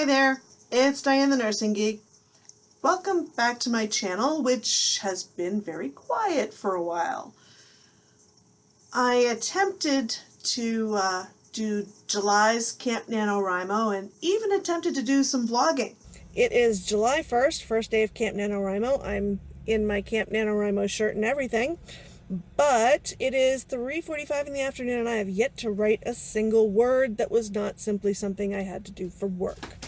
Hi there, it's Diane the Nursing Geek. Welcome back to my channel, which has been very quiet for a while. I attempted to uh, do July's Camp NaNoWriMo and even attempted to do some vlogging. It is July 1st, first day of Camp NaNoWriMo. I'm in my Camp NaNoWriMo shirt and everything. But it is 3.45 in the afternoon and I have yet to write a single word that was not simply something I had to do for work.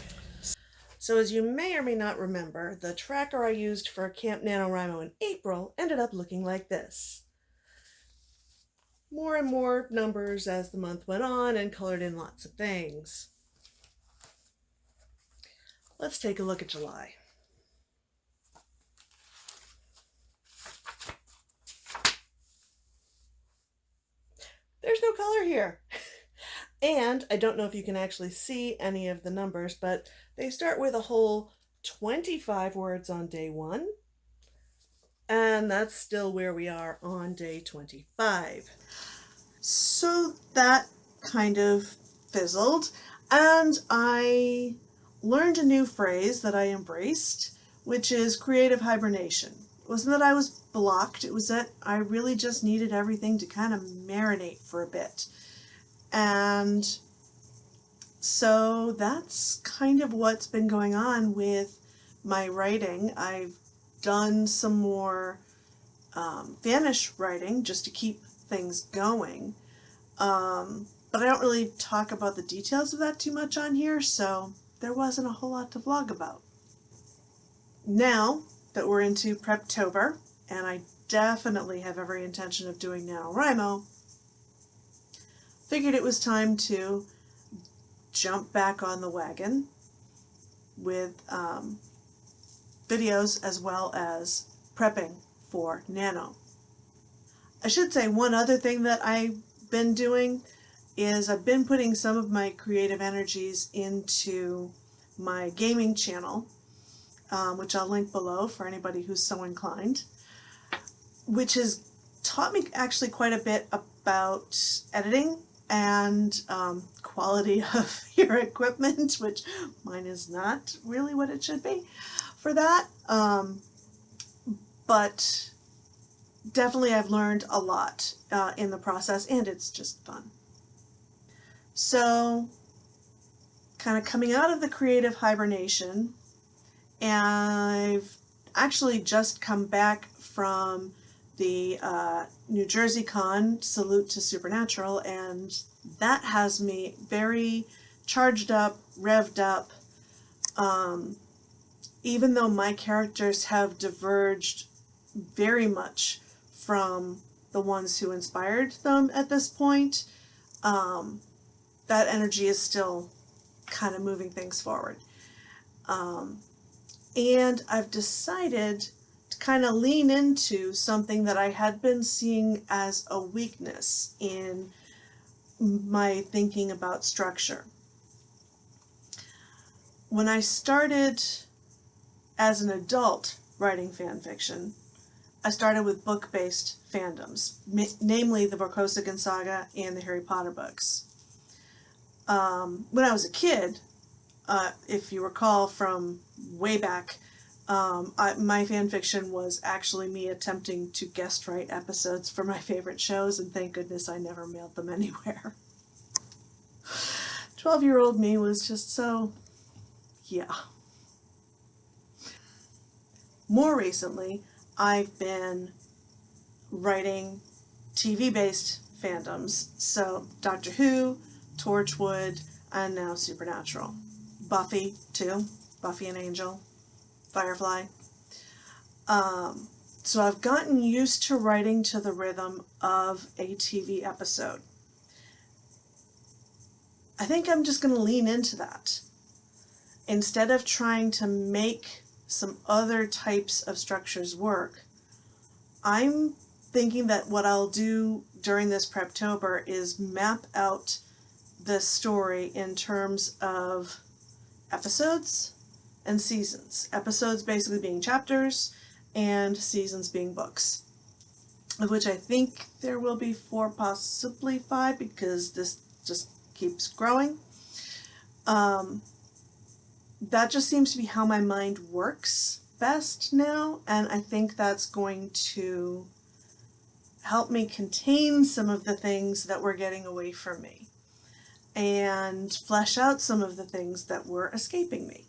So as you may or may not remember, the tracker I used for Camp NaNoWriMo in April ended up looking like this. More and more numbers as the month went on and colored in lots of things. Let's take a look at July. there's no color here. and I don't know if you can actually see any of the numbers, but they start with a whole 25 words on day one. And that's still where we are on day 25. So that kind of fizzled. And I learned a new phrase that I embraced, which is creative hibernation It wasn't that I was blocked, it was that I really just needed everything to kind of marinate for a bit. And so that's kind of what's been going on with my writing. I've done some more um, fannish writing just to keep things going. Um, but I don't really talk about the details of that too much on here, so there wasn't a whole lot to vlog about. Now, that we're into Preptober, and I definitely have every intention of doing NaNoWriMo, figured it was time to jump back on the wagon with um, videos as well as prepping for Nano. I should say one other thing that I've been doing is I've been putting some of my creative energies into my gaming channel um, which I'll link below for anybody who's so inclined, which has taught me actually quite a bit about editing and um, quality of your equipment, which mine is not really what it should be for that. Um, but definitely I've learned a lot uh, in the process and it's just fun. So kind of coming out of the creative hibernation, and I've actually just come back from the uh, New Jersey Con Salute to Supernatural and that has me very charged up, revved up. Um, even though my characters have diverged very much from the ones who inspired them at this point, um, that energy is still kind of moving things forward. Um, and I've decided kind of lean into something that I had been seeing as a weakness in my thinking about structure. When I started as an adult writing fan fiction, I started with book-based fandoms, namely the Vorkosigan Saga and the Harry Potter books. Um, when I was a kid, uh, if you recall from way back, um, I, my fan fiction was actually me attempting to guest write episodes for my favorite shows, and thank goodness I never mailed them anywhere. 12 year old me was just so, yeah. More recently, I've been writing TV based fandoms, so Doctor Who, Torchwood, and now Supernatural. Buffy too, Buffy and Angel, Firefly. Um, so I've gotten used to writing to the rhythm of a TV episode. I think I'm just going to lean into that. Instead of trying to make some other types of structures work, I'm thinking that what I'll do during this Preptober is map out the story in terms of episodes and seasons. Episodes basically being chapters and seasons being books, of which I think there will be four, possibly five, because this just keeps growing. Um, that just seems to be how my mind works best now, and I think that's going to help me contain some of the things that were getting away from me and flesh out some of the things that were escaping me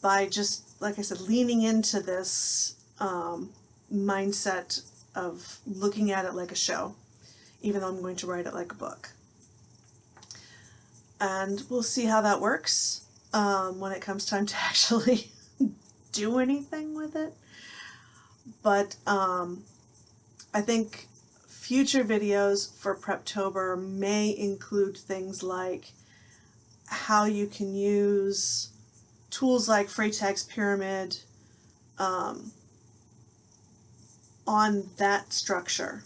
by just, like I said, leaning into this um, mindset of looking at it like a show, even though I'm going to write it like a book. And we'll see how that works um, when it comes time to actually do anything with it. But um, I think future videos for Preptober may include things like how you can use tools like Freytag's Pyramid um, on that structure,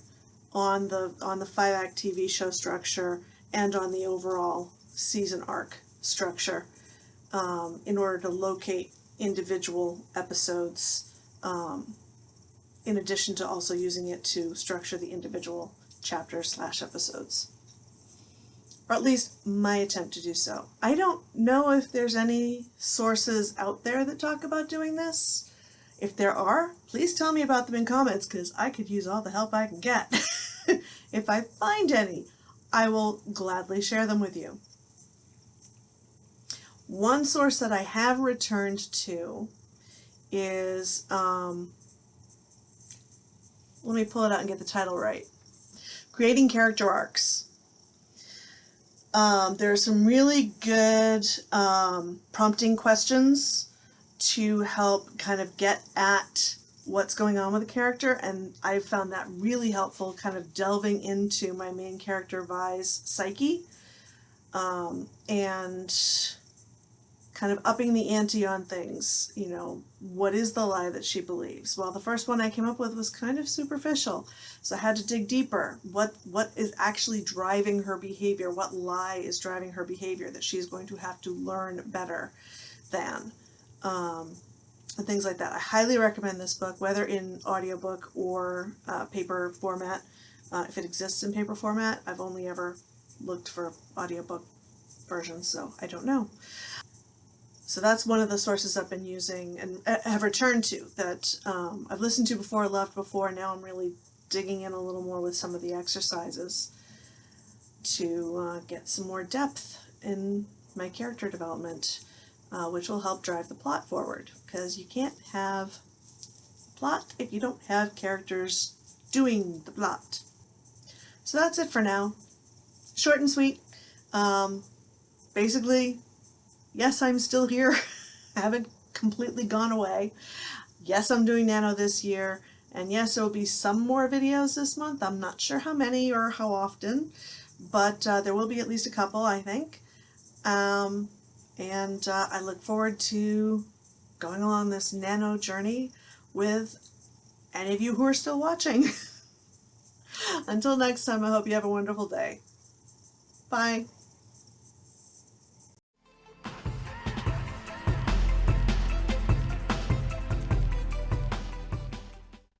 on the on the five act TV show structure, and on the overall season arc structure, um, in order to locate individual episodes, um, in addition to also using it to structure the individual chapters slash episodes. Or at least my attempt to do so. I don't know if there's any sources out there that talk about doing this. If there are, please tell me about them in comments because I could use all the help I can get. if I find any, I will gladly share them with you. One source that I have returned to is, um, let me pull it out and get the title right. Creating Character Arcs. Um, there are some really good um, prompting questions to help kind of get at what's going on with the character and I found that really helpful kind of delving into my main character Vi's psyche. Um, and kind of upping the ante on things, you know, what is the lie that she believes? Well, the first one I came up with was kind of superficial, so I had to dig deeper. What What is actually driving her behavior? What lie is driving her behavior that she's going to have to learn better than? Um, and things like that. I highly recommend this book, whether in audiobook or uh, paper format. Uh, if it exists in paper format, I've only ever looked for audiobook versions, so I don't know. So that's one of the sources I've been using and uh, have returned to that um, I've listened to before, loved before, now I'm really digging in a little more with some of the exercises to uh, get some more depth in my character development, uh, which will help drive the plot forward because you can't have plot if you don't have characters doing the plot. So that's it for now. Short and sweet. Um, basically, yes, I'm still here. I haven't completely gone away. Yes, I'm doing Nano this year. And yes, there will be some more videos this month. I'm not sure how many or how often, but uh, there will be at least a couple, I think. Um, and uh, I look forward to going along this nano journey with any of you who are still watching. Until next time, I hope you have a wonderful day. Bye.